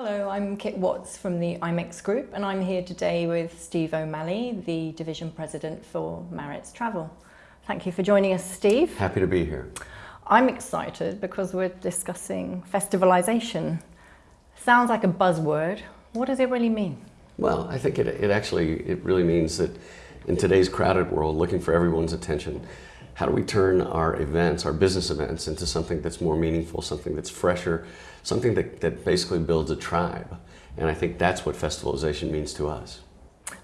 Hello, I'm Kit Watts from the IMEX Group and I'm here today with Steve O'Malley, the Division President for Maritz Travel. Thank you for joining us, Steve. Happy to be here. I'm excited because we're discussing festivalization. Sounds like a buzzword. What does it really mean? Well, I think it, it actually, it really means that in today's crowded world, looking for everyone's attention, how do we turn our events, our business events, into something that's more meaningful, something that's fresher, something that, that basically builds a tribe? And I think that's what festivalization means to us.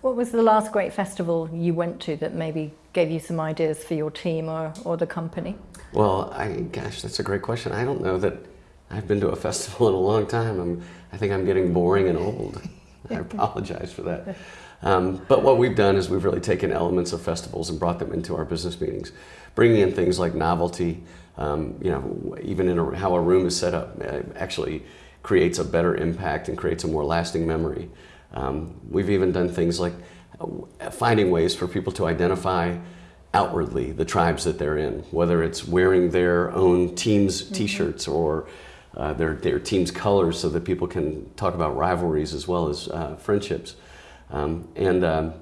What was the last great festival you went to that maybe gave you some ideas for your team or, or the company? Well, I, gosh, that's a great question. I don't know that I've been to a festival in a long time. I'm, I think I'm getting boring and old. I apologize for that. Um, but what we've done is we've really taken elements of festivals and brought them into our business meetings, bringing in things like novelty, um, you know, even in a, how a room is set up uh, actually creates a better impact and creates a more lasting memory. Um, we've even done things like uh, finding ways for people to identify outwardly the tribes that they're in, whether it's wearing their own team's mm-hmm. t-shirts or uh, their, their team's colors so that people can talk about rivalries as well as uh, friendships. Um, and, um,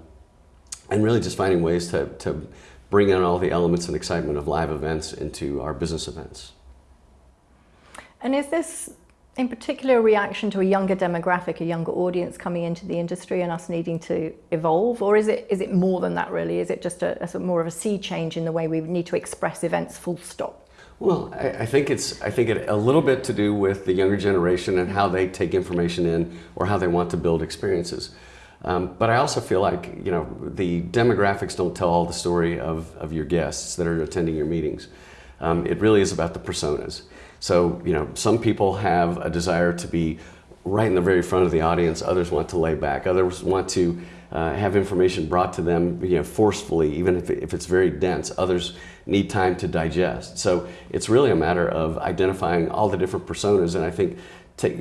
and really just finding ways to, to bring in all the elements and excitement of live events into our business events. And is this in particular a reaction to a younger demographic, a younger audience coming into the industry and us needing to evolve? Or is it, is it more than that really? Is it just a, a more of a sea change in the way we need to express events full stop? Well, I, I, think it's I think it a little bit to do with the younger generation and how they take information in or how they want to build experiences. Um, but I also feel like you know the demographics don't tell all the story of, of your guests that are attending your meetings. Um, it really is about the personas. So you know some people have a desire to be right in the very front of the audience. Others want to lay back. Others want to uh, have information brought to them you know, forcefully, even if, if it's very dense. Others need time to digest. So it's really a matter of identifying all the different personas, and I think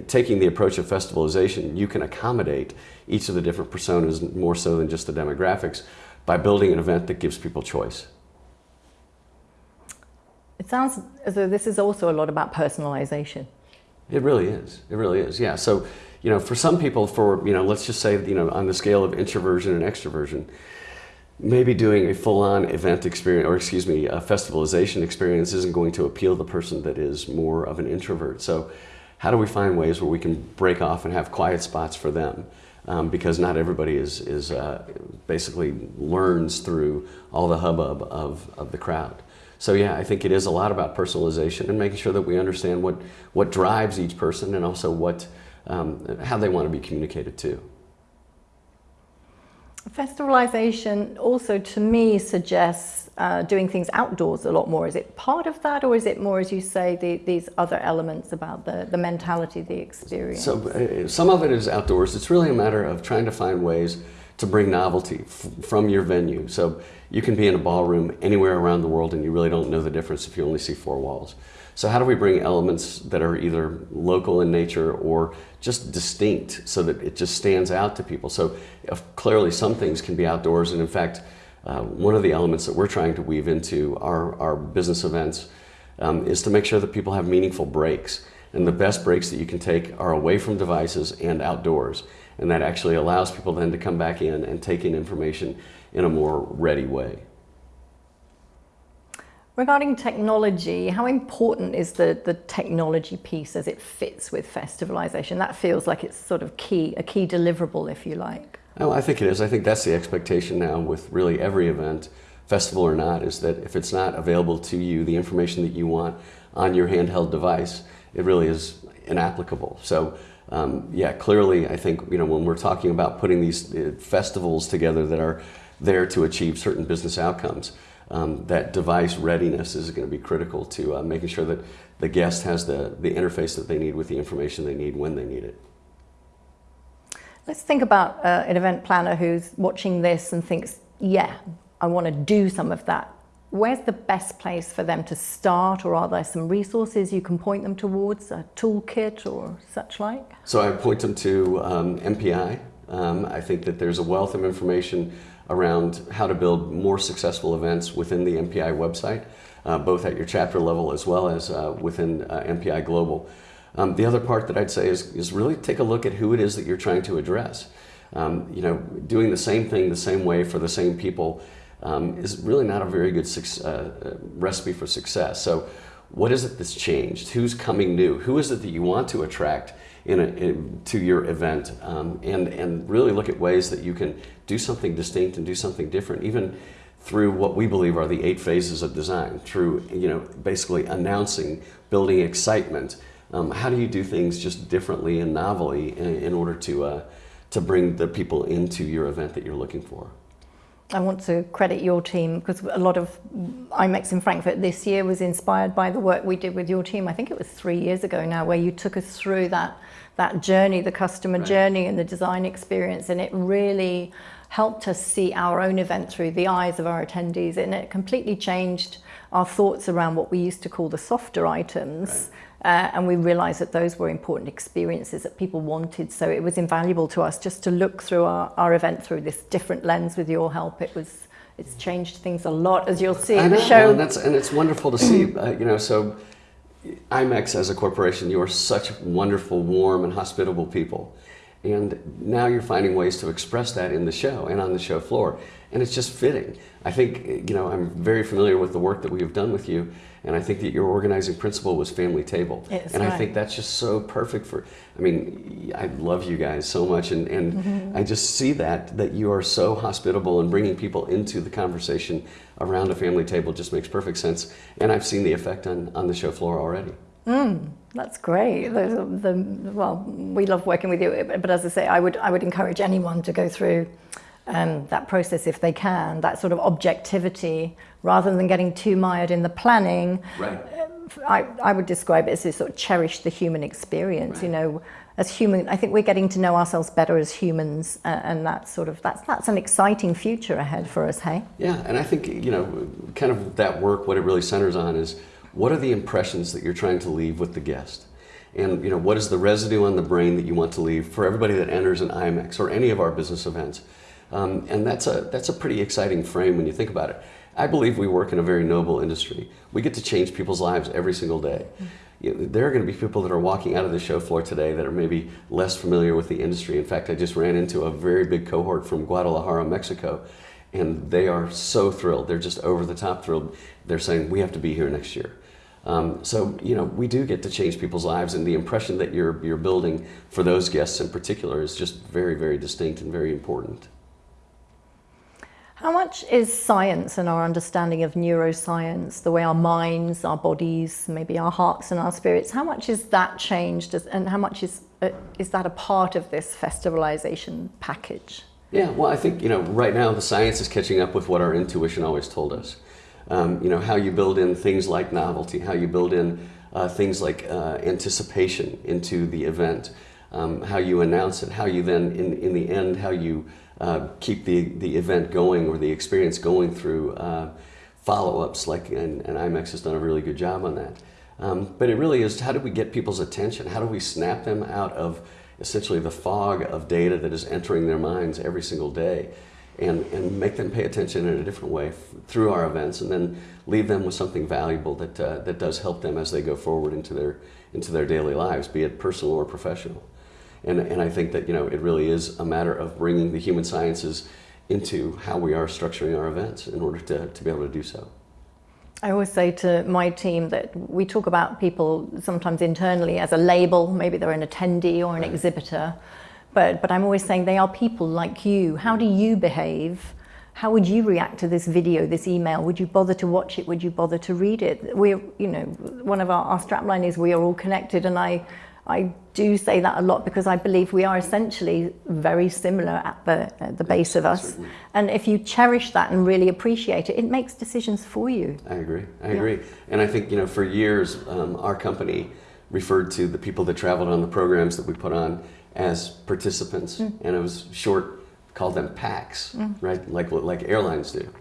taking the approach of festivalization, you can accommodate each of the different personas more so than just the demographics by building an event that gives people choice. It sounds as though this is also a lot about personalization. It really is. It really is. Yeah. So, you know, for some people, for, you know, let's just say, you know, on the scale of introversion and extroversion, maybe doing a full-on event experience, or excuse me, a festivalization experience isn't going to appeal the person that is more of an introvert. So how do we find ways where we can break off and have quiet spots for them? Um, because not everybody is, is uh, basically learns through all the hubbub of, of the crowd. So yeah, I think it is a lot about personalization and making sure that we understand what, what drives each person and also what, um, how they want to be communicated to. Festivalization also to me suggests uh, doing things outdoors a lot more. Is it part of that or is it more, as you say, the, these other elements about the, the mentality, the experience? So uh, some of it is outdoors. It's really a matter of trying to find ways to bring novelty from your venue. So you can be in a ballroom anywhere around the world and you really don't know the difference if you only see four walls. So how do we bring elements that are either local in nature or just distinct so that it just stands out to people? So clearly some things can be outdoors and in fact, uh, one of the elements that we're trying to weave into our, our business events um, is to make sure that people have meaningful breaks. And the best breaks that you can take are away from devices and outdoors. And that actually allows people then to come back in and take in information in a more ready way. Regarding technology, how important is the, the technology piece as it fits with festivalization? That feels like it's sort of key, a key deliverable, if you like. Oh, I think it is. I think that's the expectation now with really every event, festival or not, is that if it's not available to you, the information that you want on your handheld device, it really is inapplicable. So um, yeah, clearly I think you know when we're talking about putting these uh, festivals together that are there to achieve certain business outcomes, um, that device readiness is going to be critical to uh, making sure that the guest has the, the interface that they need with the information they need when they need it. Let's think about uh, an event planner who's watching this and thinks, yeah, I want to do some of that where's the best place for them to start or are there some resources you can point them towards, a toolkit or such like? So I point them to um, MPI. Um, I think that there's a wealth of information around how to build more successful events within the MPI website, uh, both at your chapter level as well as uh, within uh, MPI Global. Um, the other part that I'd say is, is really take a look at who it is that you're trying to address. Um, you know, doing the same thing the same way for the same people um, is really not a very good uh, uh, recipe for success. So what is it that's changed? Who's coming new? Who is it that you want to attract in, a, in to your event? Um, and, and really look at ways that you can do something distinct and do something different, even through what we believe are the eight phases of design, through you know, basically announcing, building excitement. Um, how do you do things just differently and novelly in, in order to, uh, to bring the people into your event that you're looking for? I want to credit your team because a lot of IMEX in Frankfurt this year was inspired by the work we did with your team. I think it was three years ago now where you took us through that, that journey, the customer right. journey and the design experience and it really helped us see our own event through the eyes of our attendees and it completely changed our thoughts around what we used to call the softer items. Right uh, and we realized that those were important experiences that people wanted. So it was invaluable to us just to look through our, our event through this different lens with your help. It was, it's changed things a lot, as you'll see in the show. and, that's, and it's wonderful to see, uh, you know, so IMEX as a corporation, you are such wonderful, warm, and hospitable people. And now you're finding ways to express that in the show and on the show floor. And it's just fitting. I think, you know, I'm very familiar with the work that we have done with you. And I think that your organizing principle was family table. It's and right. I think that's just so perfect for, I mean, I love you guys so much. And, and mm -hmm. I just see that, that you are so hospitable and bringing people into the conversation around a family table just makes perfect sense. And I've seen the effect on, on the show floor already. Mm, that's great. The, the, well, we love working with you, but as I say, I would, I would encourage anyone to go through um, that process if they can, that sort of objectivity, rather than getting too mired in the planning. Right. I, I would describe it as to sort of cherish the human experience, right. you know, as human, I think we're getting to know ourselves better as humans uh, and that's sort of, that's, that's an exciting future ahead for us, hey? Yeah, and I think, you know, kind of that work, what it really centers on is what are the impressions that you're trying to leave with the guest? And, you know, what is the residue on the brain that you want to leave for everybody that enters an IMEX or any of our business events? Um, and that's a, that's a pretty exciting frame when you think about it. I believe we work in a very noble industry. We get to change people's lives every single day. You know, there are going to be people that are walking out of the show floor today that are maybe less familiar with the industry. In fact, I just ran into a very big cohort from Guadalajara, Mexico, and they are so thrilled. They're just over the top thrilled. They're saying, we have to be here next year. Um, so, you know, we do get to change people's lives and the impression that you're, you're building for those guests in particular is just very, very distinct and very important. How much is science and our understanding of neuroscience, the way our minds, our bodies, maybe our hearts and our spirits, how much is that changed and how much is, uh, is that a part of this festivalization package? Yeah, well, I think, you know, right now the science is catching up with what our intuition always told us. Um, you know, how you build in things like novelty, how you build in uh, things like uh, anticipation into the event, um, how you announce it, how you then, in, in the end, how you uh, keep the, the event going or the experience going through uh, follow-ups like and, and IMEX has done a really good job on that. Um, but it really is how do we get people's attention? How do we snap them out of essentially the fog of data that is entering their minds every single day and, and make them pay attention in a different way through our events and then leave them with something valuable that, uh, that does help them as they go forward into their, into their daily lives, be it personal or professional. And, and I think that you know it really is a matter of bringing the human sciences into how we are structuring our events in order to, to be able to do so. I always say to my team that we talk about people sometimes internally as a label, maybe they're an attendee or an right. exhibitor, but, but I'm always saying they are people like you. How do you behave? How would you react to this video, this email? Would you bother to watch it? Would you bother to read it? We're, you know, one of our, our strapline is we are all connected and I I do say that a lot because I believe we are essentially very similar at the, at the base of us. Certainly. And if you cherish that and really appreciate it, it makes decisions for you. I agree. I yeah. agree. And I think, you know, for years, um, our company referred to the people that traveled on the programs that we put on as participants. Mm. And it was short, called them PAX, mm. right? Like, like airlines do.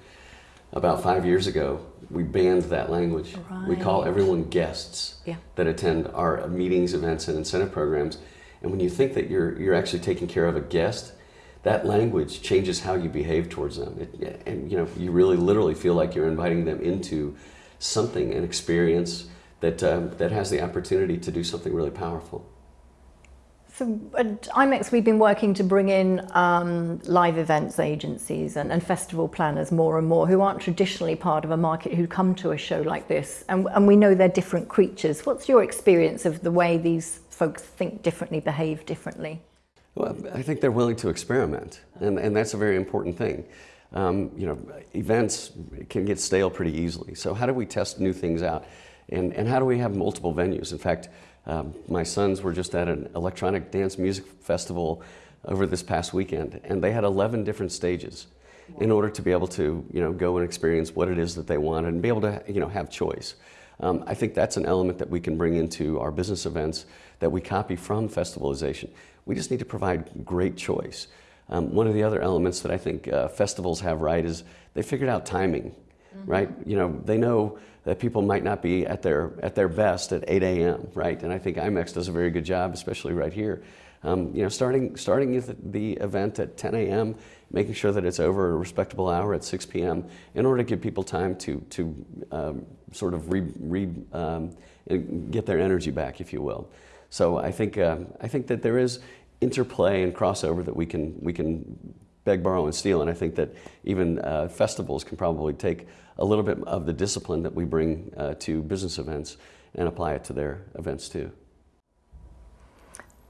About five years ago, we banned that language. Right. We call everyone guests yeah. that attend our meetings, events, and incentive programs. And when you think that you're, you're actually taking care of a guest, that language changes how you behave towards them. It, and you know, you really literally feel like you're inviting them into something, an experience that, um, that has the opportunity to do something really powerful. So at IMEX, we've been working to bring in um, live events agencies and, and festival planners more and more who aren't traditionally part of a market who come to a show like this. And, and we know they're different creatures. What's your experience of the way these folks think differently, behave differently? Well, I think they're willing to experiment, and, and that's a very important thing. Um, you know, events can get stale pretty easily. So how do we test new things out? And, and how do we have multiple venues? In fact, um, my sons were just at an electronic dance music festival over this past weekend, and they had 11 different stages in order to be able to, you know, go and experience what it is that they wanted and be able to, you know, have choice. Um, I think that's an element that we can bring into our business events that we copy from festivalization. We just need to provide great choice. Um, one of the other elements that I think uh, festivals have right is they figured out timing, mm-hmm. right? You know, they know that people might not be at their at their best at 8 a.m. right? And I think IMEX does a very good job, especially right here. Um, you know, starting starting the event at 10 a.m., making sure that it's over a respectable hour at 6 p.m. in order to give people time to to um, sort of re, re um, get their energy back, if you will. So I think uh, I think that there is interplay and crossover that we can we can beg, borrow, and steal. And I think that even uh, festivals can probably take a little bit of the discipline that we bring uh, to business events and apply it to their events too.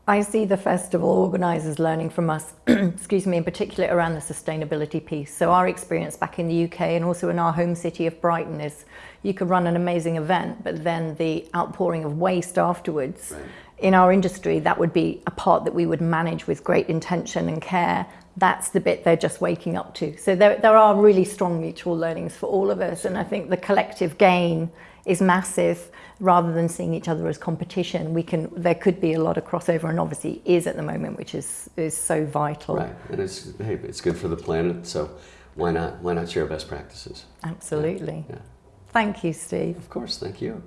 I see the festival organisers learning from us, excuse me, in particular around the sustainability piece. So our experience back in the UK and also in our home city of Brighton is you could run an amazing event, but then the outpouring of waste afterwards right in our industry, that would be a part that we would manage with great intention and care. That's the bit they're just waking up to. So there, there are really strong mutual learnings for all of us. And I think the collective gain is massive rather than seeing each other as competition. We can, there could be a lot of crossover and obviously is at the moment, which is, is so vital. Right. And it's, hey, it's good for the planet. So why not, why not share best practices? Absolutely. Yeah. yeah. Thank you, Steve. Of course. Thank you.